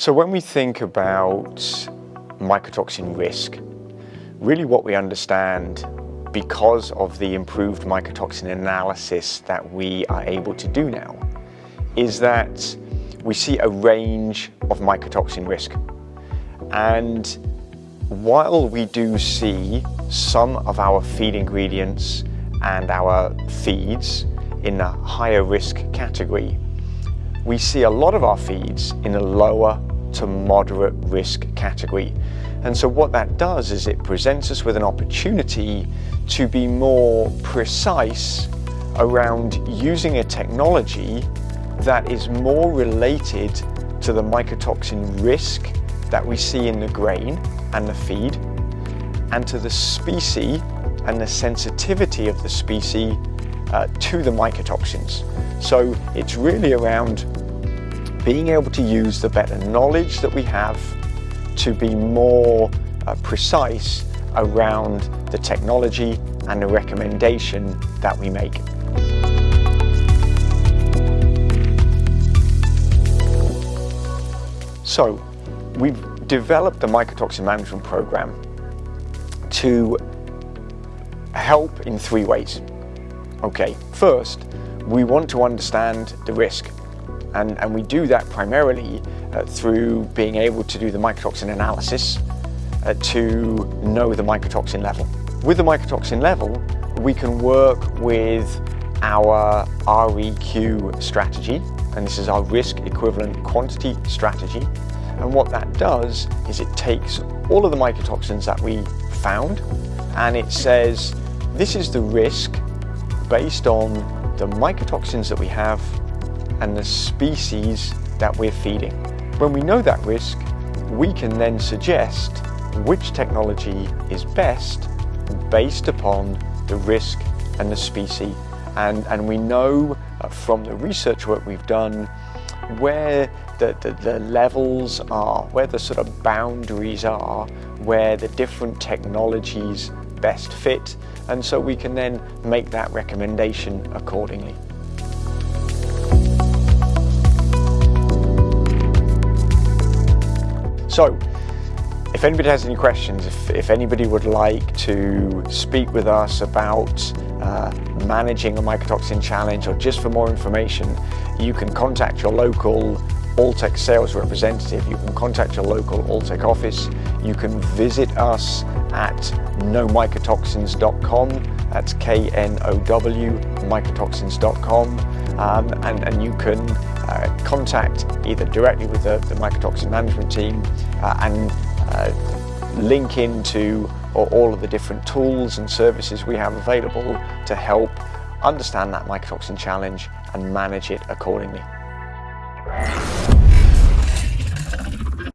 So when we think about mycotoxin risk, really what we understand because of the improved mycotoxin analysis that we are able to do now is that we see a range of mycotoxin risk. And while we do see some of our feed ingredients and our feeds in the higher risk category, we see a lot of our feeds in the lower to moderate risk category. And so what that does is it presents us with an opportunity to be more precise around using a technology that is more related to the mycotoxin risk that we see in the grain and the feed and to the species and the sensitivity of the species uh, to the mycotoxins. So it's really around being able to use the better knowledge that we have to be more uh, precise around the technology and the recommendation that we make. So we've developed the mycotoxin management program to help in three ways. Okay, first, we want to understand the risk and, and we do that primarily uh, through being able to do the mycotoxin analysis uh, to know the mycotoxin level. With the mycotoxin level, we can work with our REQ strategy, and this is our risk equivalent quantity strategy. And what that does is it takes all of the mycotoxins that we found and it says this is the risk based on the mycotoxins that we have and the species that we're feeding. When we know that risk, we can then suggest which technology is best based upon the risk and the species. And, and we know uh, from the research work we've done where the, the, the, levels are, where the sort of boundaries are, where the different technologies best fit. And so we can then make that recommendation accordingly. So, if anybody has any questions, if, if anybody would like to speak with us about uh, managing a mycotoxin challenge or just for more information, you can contact your local Alltech sales representative, you can contact your local Alltech office, you can visit us at knowmycotoxins.com, that's K-N-O-W, mycotoxins.com, um, and, and you can uh, contact either directly with the, the mycotoxin management team uh, and uh, link into all of the different tools and services we have available to help understand that mycotoxin challenge and manage it accordingly.